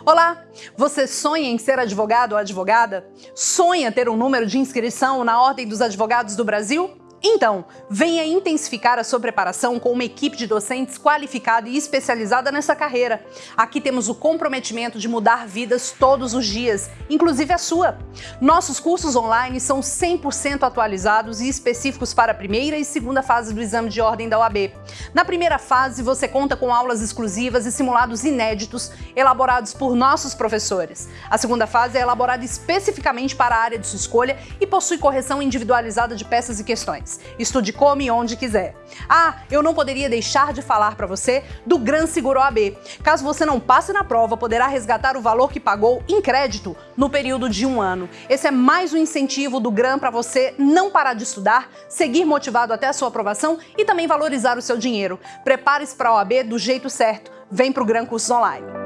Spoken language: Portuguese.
Olá! Você sonha em ser advogado ou advogada? Sonha ter um número de inscrição na Ordem dos Advogados do Brasil? Então, venha intensificar a sua preparação com uma equipe de docentes qualificada e especializada nessa carreira. Aqui temos o comprometimento de mudar vidas todos os dias, inclusive a sua. Nossos cursos online são 100% atualizados e específicos para a primeira e segunda fase do exame de ordem da OAB. Na primeira fase, você conta com aulas exclusivas e simulados inéditos elaborados por nossos professores. A segunda fase é elaborada especificamente para a área de sua escolha e possui correção individualizada de peças e questões. Estude como e onde quiser. Ah, eu não poderia deixar de falar para você do Gran Seguro AB. Caso você não passe na prova, poderá resgatar o valor que pagou em crédito no período de um ano. Esse é mais um incentivo do Gran para você não parar de estudar, seguir motivado até a sua aprovação e também valorizar o seu dinheiro. Prepare-se para a OAB do jeito certo. Vem para o Gran Cursos Online.